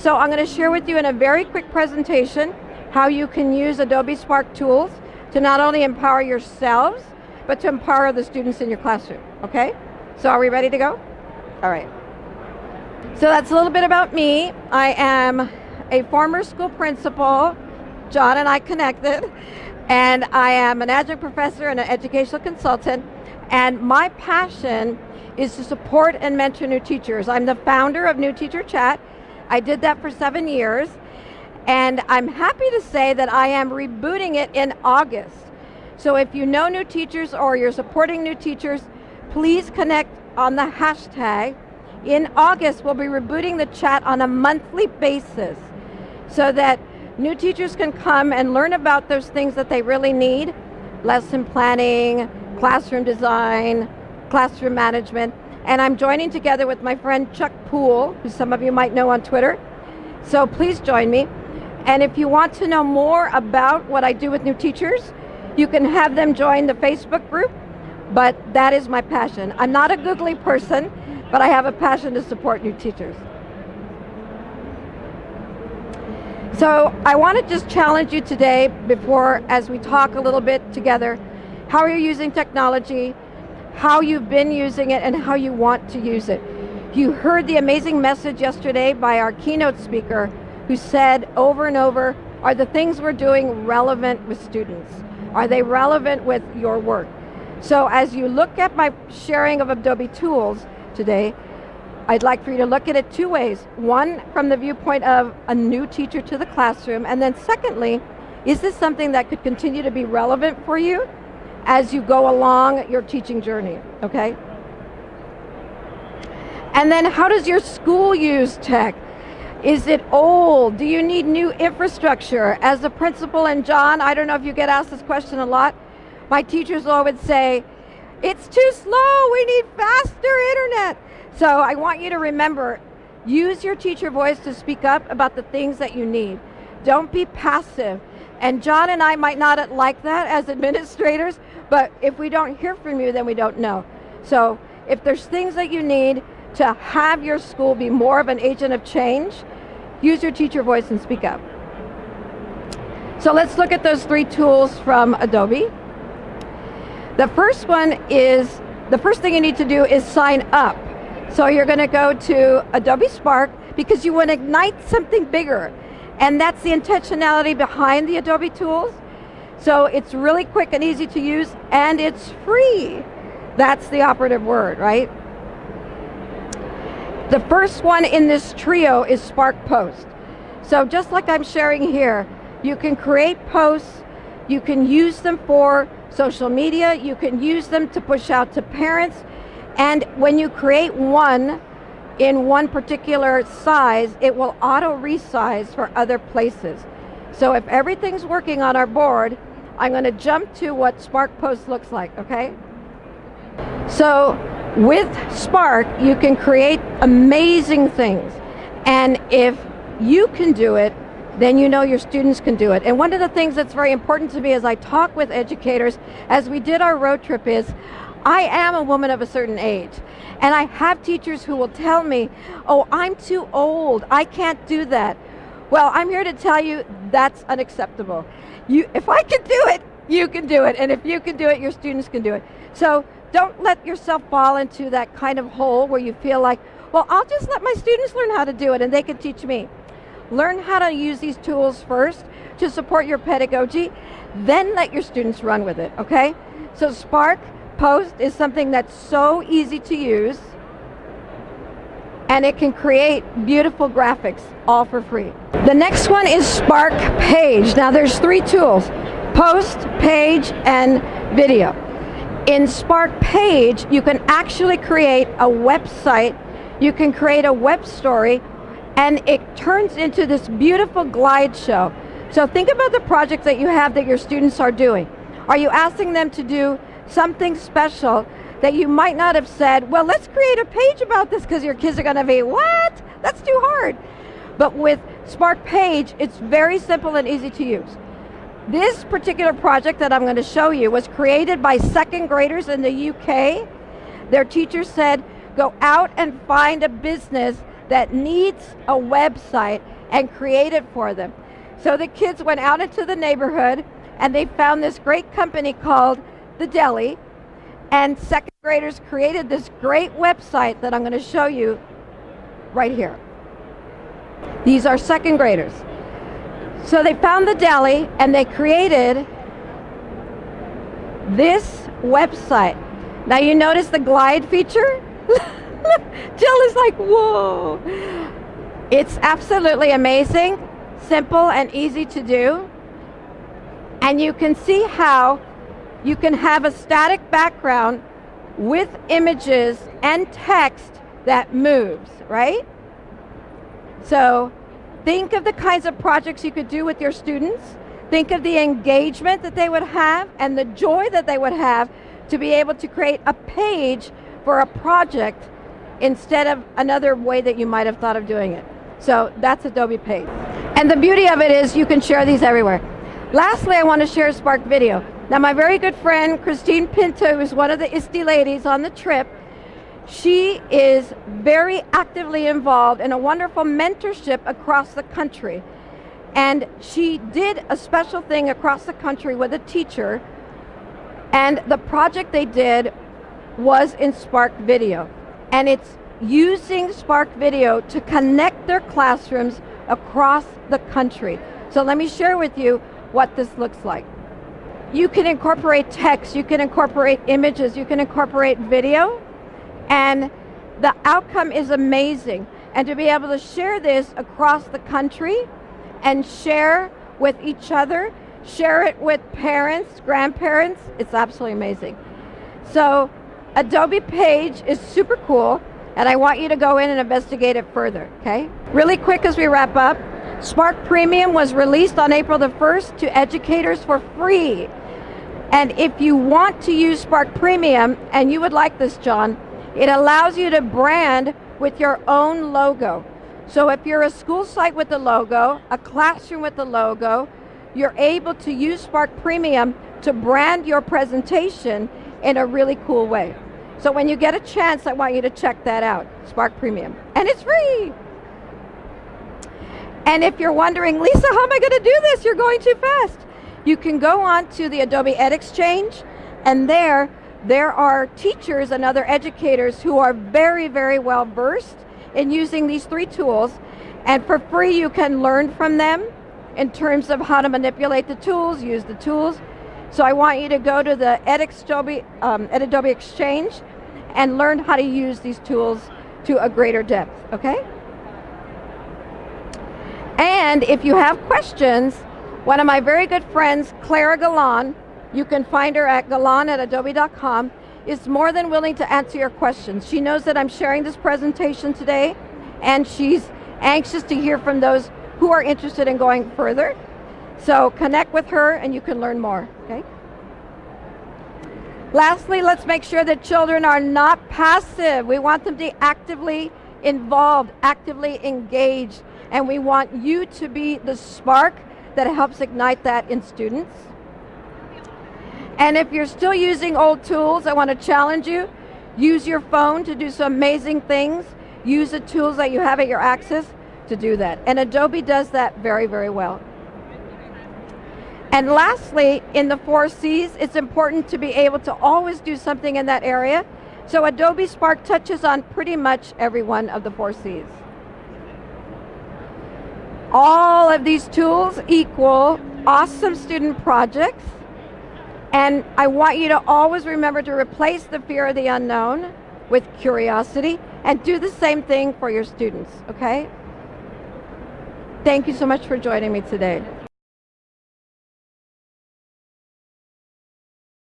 So I'm going to share with you in a very quick presentation how you can use Adobe Spark tools to not only empower yourselves, but to empower the students in your classroom, okay? So are we ready to go? All right. So that's a little bit about me. I am a former school principal. John and I connected. And I am an adjunct professor and an educational consultant. And my passion is to support and mentor new teachers. I'm the founder of New Teacher Chat. I did that for seven years. And I'm happy to say that I am rebooting it in August. So if you know new teachers or you're supporting new teachers, please connect on the hashtag. In August, we'll be rebooting the chat on a monthly basis so that new teachers can come and learn about those things that they really need, lesson planning, classroom design, classroom management, and I'm joining together with my friend Chuck Poole, who some of you might know on Twitter. So please join me. And if you want to know more about what I do with new teachers, you can have them join the Facebook group, but that is my passion. I'm not a googly person, but I have a passion to support new teachers. So I want to just challenge you today before, as we talk a little bit together, how are you're using technology, how you've been using it, and how you want to use it. You heard the amazing message yesterday by our keynote speaker who said over and over, are the things we're doing relevant with students? Are they relevant with your work? So as you look at my sharing of Adobe tools today, I'd like for you to look at it two ways. One, from the viewpoint of a new teacher to the classroom, and then secondly, is this something that could continue to be relevant for you as you go along your teaching journey, okay? And then how does your school use tech? Is it old? Do you need new infrastructure? As a principal and John, I don't know if you get asked this question a lot, my teachers always say, it's too slow, we need faster internet. So I want you to remember, use your teacher voice to speak up about the things that you need. Don't be passive. And John and I might not like that as administrators, but if we don't hear from you, then we don't know. So if there's things that you need to have your school be more of an agent of change, use your teacher voice and speak up. So let's look at those three tools from Adobe. The first one is, the first thing you need to do is sign up. So you're going to go to Adobe Spark because you want to ignite something bigger. And that's the intentionality behind the Adobe tools. So it's really quick and easy to use and it's free. That's the operative word, right? The first one in this trio is Spark Post. So just like I'm sharing here, you can create posts, you can use them for social media, you can use them to push out to parents, and when you create one in one particular size, it will auto resize for other places. So if everything's working on our board, I'm going to jump to what Spark Post looks like, okay? So with Spark, you can create amazing things. And if you can do it, then you know your students can do it. And one of the things that's very important to me as I talk with educators, as we did our road trip is, I am a woman of a certain age. And I have teachers who will tell me, oh, I'm too old, I can't do that. Well, I'm here to tell you that's unacceptable. You, if I can do it, you can do it. And if you can do it, your students can do it. So don't let yourself fall into that kind of hole where you feel like, well, I'll just let my students learn how to do it and they can teach me. Learn how to use these tools first to support your pedagogy, then let your students run with it, okay? So Spark, Post is something that's so easy to use and it can create beautiful graphics all for free. The next one is Spark Page. Now there's three tools, Post, Page, and Video. In Spark Page, you can actually create a website, you can create a web story, and it turns into this beautiful glide show. So think about the project that you have that your students are doing. Are you asking them to do something special that you might not have said, well, let's create a page about this because your kids are going to be, what? That's too hard. But with Spark Page, it's very simple and easy to use. This particular project that I'm going to show you was created by second graders in the UK. Their teacher said, go out and find a business that needs a website and create it for them. So the kids went out into the neighborhood and they found this great company called The Deli and second graders created this great website that I'm going to show you right here. These are second graders. So they found the deli and they created this website. Now you notice the glide feature? Jill is like, whoa. It's absolutely amazing, simple and easy to do. And you can see how you can have a static background with images and text that moves, right? So think of the kinds of projects you could do with your students. Think of the engagement that they would have and the joy that they would have to be able to create a page for a project instead of another way that you might have thought of doing it. So that's Adobe Page. And the beauty of it is you can share these everywhere. Lastly, I want to share Spark Video. Now my very good friend, Christine Pinto, who's one of the ISTE ladies on the trip, she is very actively involved in a wonderful mentorship across the country. And she did a special thing across the country with a teacher and the project they did was in Spark Video. And it's using Spark Video to connect their classrooms across the country. So let me share with you what this looks like. You can incorporate text, you can incorporate images, you can incorporate video, and the outcome is amazing. And to be able to share this across the country and share with each other, share it with parents, grandparents, it's absolutely amazing. So Adobe Page is super cool and I want you to go in and investigate it further, okay? Really quick as we wrap up, Spark Premium was released on April the 1st to educators for free. And if you want to use Spark Premium, and you would like this, John, it allows you to brand with your own logo. So if you're a school site with a logo, a classroom with a logo, you're able to use Spark Premium to brand your presentation in a really cool way. So when you get a chance, I want you to check that out, Spark Premium. And it's free. And if you're wondering, Lisa, how am I going to do this? You're going too fast. You can go on to the Adobe EdXchange, and there, there are teachers and other educators who are very, very well versed in using these three tools. And for free, you can learn from them in terms of how to manipulate the tools, use the tools. So I want you to go to the EdAdobe, um, Adobe Exchange and learn how to use these tools to a greater depth, okay? And if you have questions, one of my very good friends, Clara Galan, you can find her at galan at adobe.com, is more than willing to answer your questions. She knows that I'm sharing this presentation today, and she's anxious to hear from those who are interested in going further. So connect with her and you can learn more, okay? Lastly, let's make sure that children are not passive. We want them to be actively involved, actively engaged, and we want you to be the spark that helps ignite that in students. And if you're still using old tools, I want to challenge you, use your phone to do some amazing things. Use the tools that you have at your access to do that. And Adobe does that very, very well. And lastly, in the four C's, it's important to be able to always do something in that area. So Adobe Spark touches on pretty much every one of the four C's. All of these tools equal awesome student projects. And I want you to always remember to replace the fear of the unknown with curiosity and do the same thing for your students, okay? Thank you so much for joining me today.